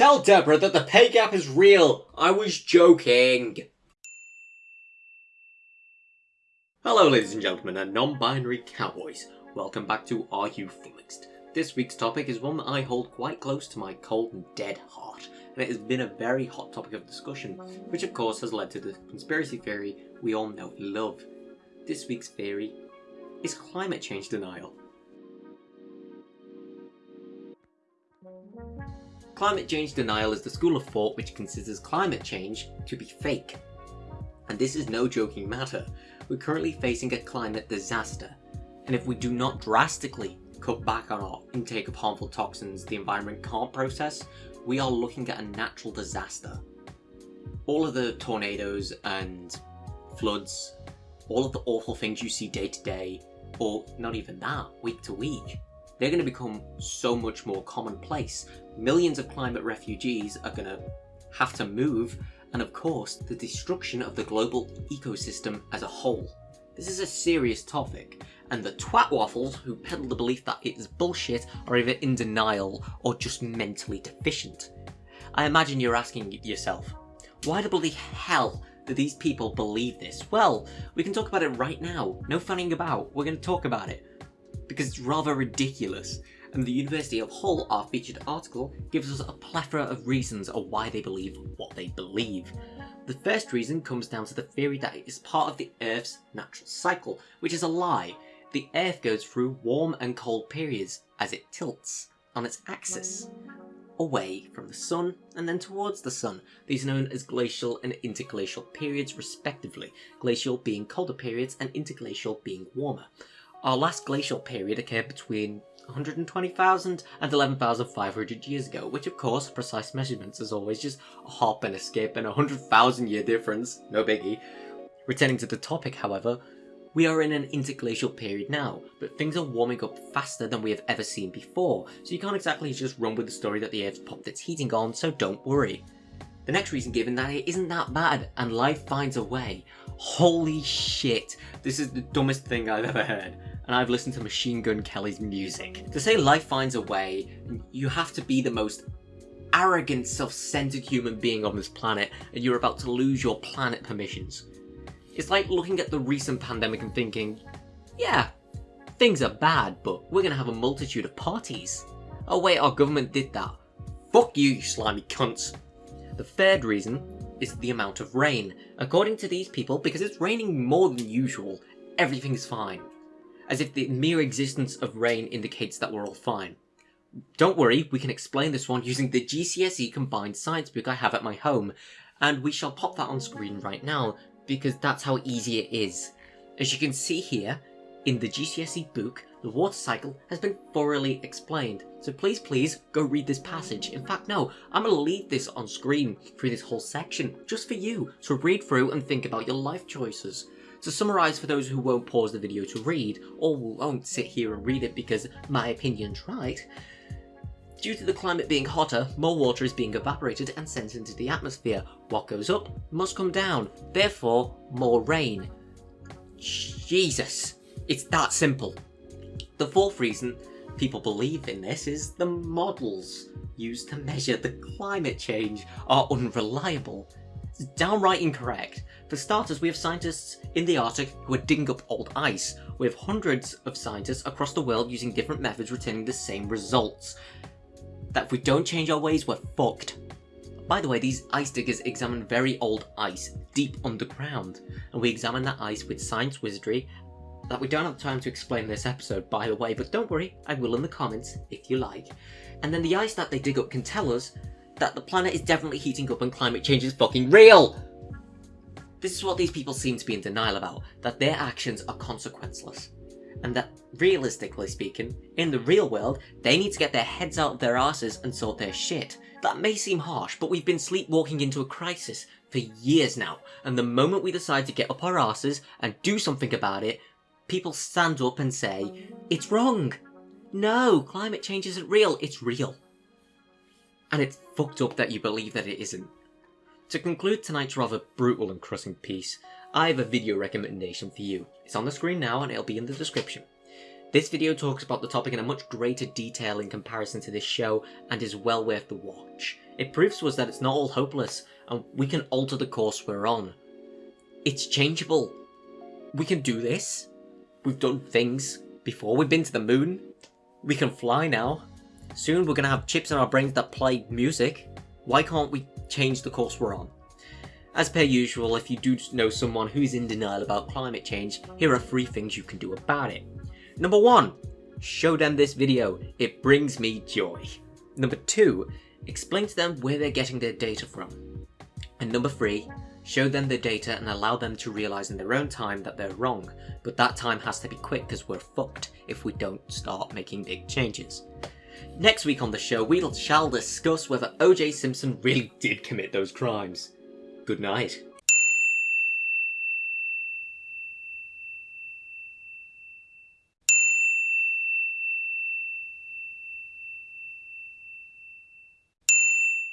Tell Deborah that the pay gap is real. I was joking. Hello ladies and gentlemen and non-binary cowboys. Welcome back to Are You Flummoxed? This week's topic is one that I hold quite close to my cold and dead heart, and it has been a very hot topic of discussion, which of course has led to the conspiracy theory we all know and love. This week's theory is climate change denial. Climate change denial is the school of thought which considers climate change to be fake. And this is no joking matter. We're currently facing a climate disaster, and if we do not drastically cut back on our intake of harmful toxins the environment can't process, we are looking at a natural disaster. All of the tornadoes and floods, all of the awful things you see day to day, or not even that, week to week, they're going to become so much more commonplace. Millions of climate refugees are going to have to move, and of course, the destruction of the global ecosystem as a whole. This is a serious topic, and the twat waffles who peddle the belief that it is bullshit are either in denial or just mentally deficient. I imagine you're asking yourself, why the bloody hell do these people believe this? Well, we can talk about it right now. No funning about. We're going to talk about it. Because it's rather ridiculous. And the University of Hull, our featured article, gives us a plethora of reasons of why they believe what they believe. The first reason comes down to the theory that it is part of the Earth's natural cycle, which is a lie. The Earth goes through warm and cold periods as it tilts on its axis away from the sun and then towards the sun. These are known as glacial and interglacial periods respectively, glacial being colder periods and interglacial being warmer. Our last glacial period occurred between 120,000 and 11,500 years ago, which of course, precise measurements as always, just a hop and a skip and a 100,000 year difference, no biggie. Returning to the topic however, we are in an interglacial period now, but things are warming up faster than we have ever seen before, so you can't exactly just run with the story that the Earth's popped its heating on, so don't worry. The next reason given that it isn't that bad, and life finds a way. Holy shit, this is the dumbest thing I've ever heard, and I've listened to Machine Gun Kelly's music. To say life finds a way, you have to be the most arrogant, self-centered human being on this planet, and you're about to lose your planet permissions. It's like looking at the recent pandemic and thinking, yeah, things are bad, but we're gonna have a multitude of parties. Oh wait, our government did that. Fuck you, you slimy cunts. The third reason is the amount of rain. According to these people, because it's raining more than usual, everything's fine. As if the mere existence of rain indicates that we're all fine. Don't worry, we can explain this one using the GCSE combined science book I have at my home, and we shall pop that on screen right now because that's how easy it is. As you can see here, in the GCSE book, the water cycle has been thoroughly explained, so please please go read this passage. In fact no, I'm to leave this on screen through this whole section, just for you, to read through and think about your life choices. To summarise for those who won't pause the video to read, or won't sit here and read it because my opinion's right, Due to the climate being hotter, more water is being evaporated and sent into the atmosphere. What goes up must come down, therefore more rain. Jesus, it's that simple. The fourth reason people believe in this is the models used to measure the climate change are unreliable. It's downright incorrect. For starters, we have scientists in the Arctic who are digging up old ice. We have hundreds of scientists across the world using different methods returning the same results that if we don't change our ways, we're fucked. By the way, these ice diggers examine very old ice, deep underground, and we examine that ice with science wizardry that we don't have time to explain this episode, by the way, but don't worry, I will in the comments, if you like. And then the ice that they dig up can tell us that the planet is definitely heating up and climate change is fucking real! This is what these people seem to be in denial about, that their actions are consequenceless and that, realistically speaking, in the real world, they need to get their heads out of their asses and sort their shit. That may seem harsh, but we've been sleepwalking into a crisis for years now, and the moment we decide to get up our asses and do something about it, people stand up and say, it's wrong. No, climate change isn't real, it's real. And it's fucked up that you believe that it isn't. To conclude tonight's rather brutal and crushing piece, I have a video recommendation for you. It's on the screen now and it'll be in the description. This video talks about the topic in a much greater detail in comparison to this show and is well worth the watch. It proves to us that it's not all hopeless, and we can alter the course we're on. It's changeable. We can do this. We've done things before. We've been to the moon. We can fly now. Soon we're gonna have chips in our brains that play music. Why can't we change the course we're on? As per usual, if you do know someone who's in denial about climate change, here are three things you can do about it. Number one, show them this video. It brings me joy. Number two, explain to them where they're getting their data from. And number three, show them the data and allow them to realise in their own time that they're wrong, but that time has to be quick because we're fucked if we don't start making big changes. Next week on the show, we shall discuss whether OJ Simpson really did commit those crimes. Good night.